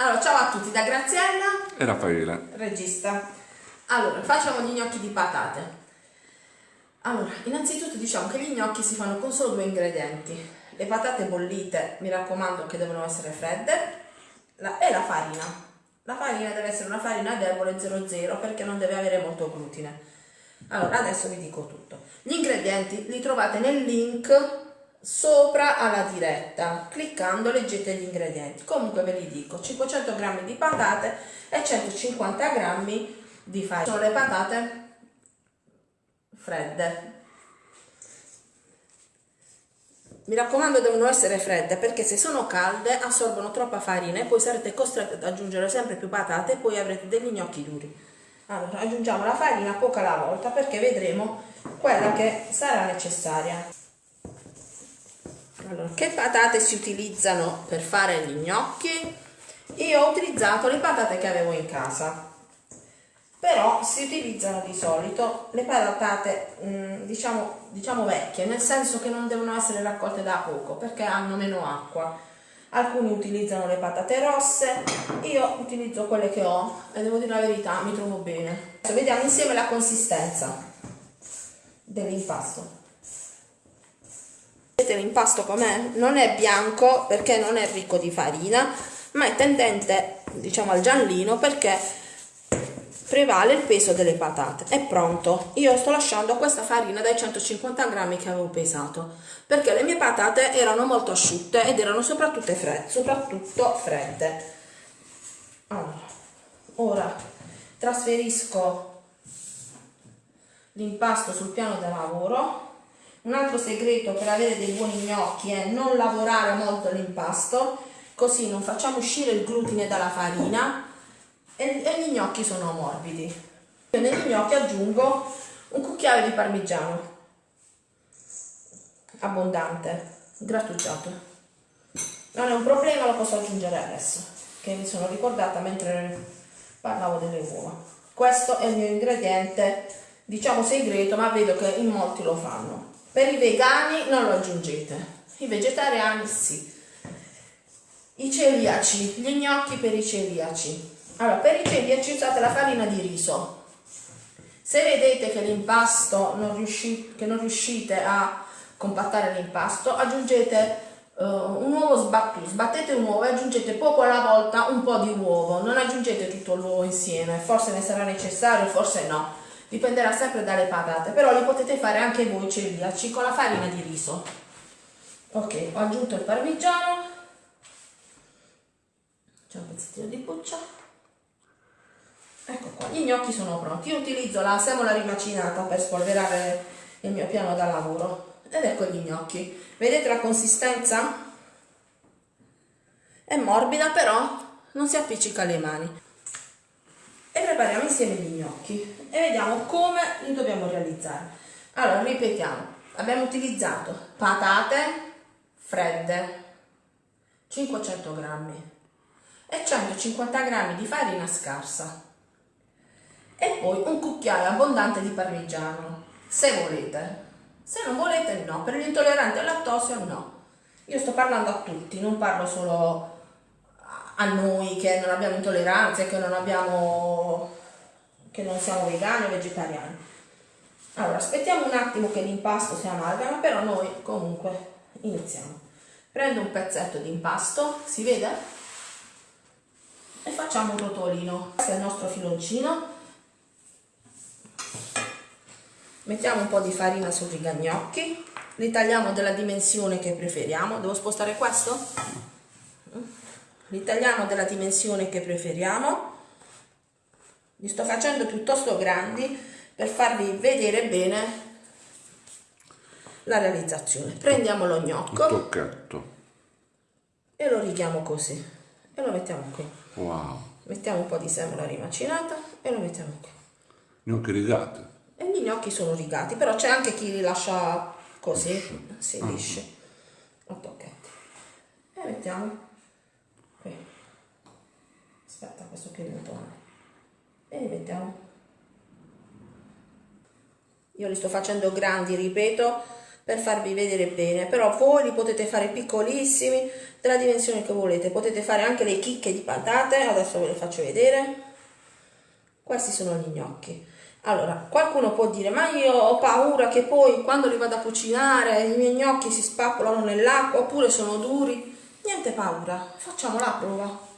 Allora, ciao a tutti da Graziella e Raffaele. Regista. Allora, facciamo gli gnocchi di patate. Allora, innanzitutto diciamo che gli gnocchi si fanno con solo due ingredienti. Le patate bollite, mi raccomando che devono essere fredde, la, e la farina. La farina deve essere una farina debole 00 perché non deve avere molto glutine. Allora, adesso vi dico tutto. Gli ingredienti li trovate nel link sopra alla diretta. Cliccando leggete gli ingredienti. Comunque ve li dico 500 g di patate e 150 g di farina sono le patate fredde. Mi raccomando devono essere fredde perché se sono calde assorbono troppa farina e poi sarete costretti ad aggiungere sempre più patate e poi avrete degli gnocchi duri. Allora aggiungiamo la farina poca alla volta perché vedremo quella che sarà necessaria allora, che patate si utilizzano per fare gli gnocchi? Io ho utilizzato le patate che avevo in casa, però si utilizzano di solito le patate mm, diciamo, diciamo vecchie, nel senso che non devono essere raccolte da poco perché hanno meno acqua. Alcuni utilizzano le patate rosse, io utilizzo quelle che ho e devo dire la verità, mi trovo bene. Adesso vediamo insieme la consistenza dell'impasto vedete l'impasto com'è? Non è bianco perché non è ricco di farina, ma è tendente, diciamo, al giallino perché prevale il peso delle patate. È pronto. Io sto lasciando questa farina dai 150 grammi che avevo pesato, perché le mie patate erano molto asciutte ed erano soprattutto fredde. Soprattutto fredde. Allora, ora trasferisco l'impasto sul piano da lavoro un altro segreto per avere dei buoni gnocchi è non lavorare molto l'impasto, così non facciamo uscire il glutine dalla farina e, e gli gnocchi sono morbidi. Io negli gnocchi aggiungo un cucchiaio di parmigiano, abbondante, grattugiato. Non è un problema, lo posso aggiungere adesso, che mi sono ricordata mentre parlavo delle uova. Questo è il mio ingrediente, diciamo segreto, ma vedo che in molti lo fanno. Per i vegani non lo aggiungete, i vegetariani sì. I celiaci, gli gnocchi per i celiaci. Allora, per i celiaci usate la farina di riso. Se vedete che l'impasto non riuscite, che non riuscite a compattare l'impasto, aggiungete uh, un uovo sbattuto, sbattete un uovo e aggiungete poco alla volta un po' di uovo, non aggiungete tutto l'uovo insieme, forse ne sarà necessario, forse no dipenderà sempre dalle patate, però li potete fare anche voi celiaci con la farina di riso. Ok, ho aggiunto il parmigiano, c'è un pezzettino di buccia. Ecco qua, gli gnocchi sono pronti. Io utilizzo la semola rimacinata per spolverare il mio piano da lavoro. Ed ecco gli gnocchi. Vedete la consistenza? È morbida però non si appiccica alle mani prepariamo insieme gli gnocchi e vediamo come li dobbiamo realizzare. Allora, ripetiamo, abbiamo utilizzato patate fredde, 500 grammi e 150 grammi di farina scarsa e poi un cucchiaio abbondante di parmigiano, se volete. Se non volete no, per gli intolleranti al lattosio no. Io sto parlando a tutti, non parlo solo a noi che non abbiamo intolleranze, che non abbiamo che non siamo vegani o vegetariani. Allora, aspettiamo un attimo che l'impasto si amalgama, però noi comunque iniziamo. Prendo un pezzetto di impasto, si vede? E facciamo un rotolino. Questo è il nostro filoncino. Mettiamo un po' di farina sui rigagnocchi, li tagliamo della dimensione che preferiamo. Devo spostare questo? Li tagliamo della dimensione che preferiamo. Li sto facendo piuttosto grandi per farvi vedere bene la realizzazione. Prendiamo lo gnocco e lo righiamo così. E lo mettiamo qui. Wow. mettiamo un po' di semola rimacinata e lo mettiamo qui. Gnocchi rigati. E gli gnocchi sono rigati però c'è anche chi li lascia così si lisce. A tocchetti e mettiamo qui aspetta questo qui è il bottone e li mettiamo io li sto facendo grandi ripeto per farvi vedere bene, però voi li potete fare piccolissimi, della dimensione che volete, potete fare anche le chicche di patate, adesso ve le faccio vedere. Questi sono gli gnocchi. Allora, qualcuno può dire, ma io ho paura che poi quando li vado a cucinare i miei gnocchi si spappolano nell'acqua oppure sono duri. Niente paura, facciamo la prova.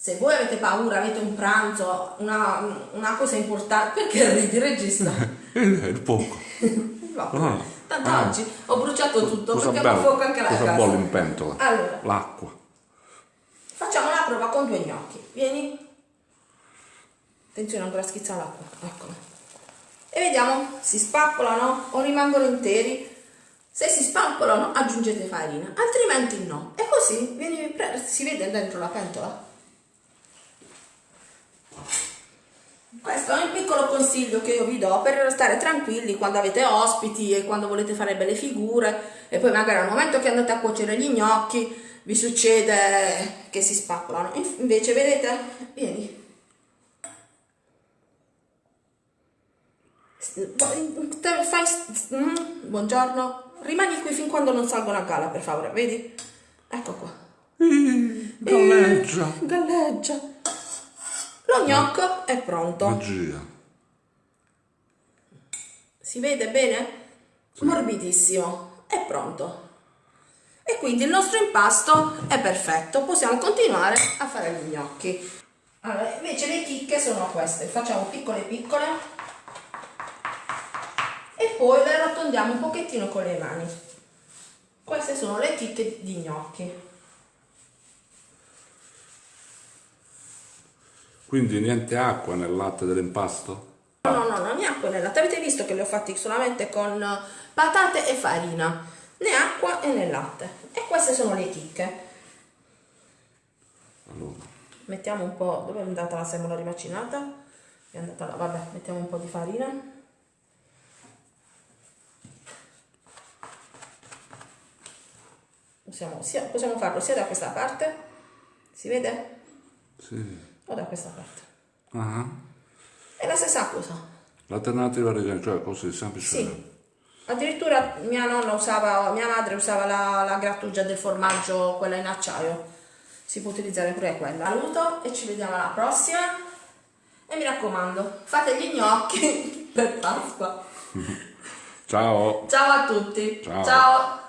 Se voi avete paura, avete un pranzo, una, una cosa importante, perché ridi regista? Il poco. No, Ah, Tanto ah. oggi ho bruciato tutto Cosa perché ho bello, fuoco anche la cosa casa. bolle in pentola? Allora, L'acqua. facciamo la prova con due gnocchi. Vieni. Attenzione, ancora schizza l'acqua. Eccolo. E vediamo, si spappolano o rimangono interi. Se si spappolano aggiungete farina, altrimenti no. E così vieni, pre- si vede dentro la pentola. Questo è un piccolo consiglio che io vi do per stare tranquilli quando avete ospiti e quando volete fare belle figure e poi magari al momento che andate a cuocere gli gnocchi vi succede che si spappolano. Invece vedete, vieni. Fai, mm, buongiorno, rimani qui fin quando non salgono a galla per favore, vedi? Ecco qua. Galleggia. Eh, galleggia. Lo gnocco è pronto. Magia. Si vede bene? Morbidissimo. È pronto. E quindi il nostro impasto è perfetto. Possiamo continuare a fare gli gnocchi. Allora, invece le chicche sono queste. Facciamo piccole piccole. E poi le arrotondiamo un pochettino con le mani. Queste sono le chicche di gnocchi. Quindi niente acqua nel latte dell'impasto? No, no, no, acqua né latte. Avete visto che li ho fatti solamente con patate e farina, né acqua e né latte. E queste sono le chicche. Allora, Mettiamo un po', dove è andata la semola rimacinata? È andata là, vabbè, mettiamo un po' di farina. Possiamo, sia- possiamo farlo sia da questa parte, si vede? sì. O da questa parte. Ah, È la stessa cosa. L'alternativa regale, cioè così, semplice. Sì. Addirittura mia nonna usava, mia madre usava la, la grattugia del formaggio, quella in acciaio. Si può utilizzare pure quella. Saluto e ci vediamo alla prossima. E mi raccomando, fate gli gnocchi per Pasqua. Ciao. Ciao a tutti. Ciao. Ciao.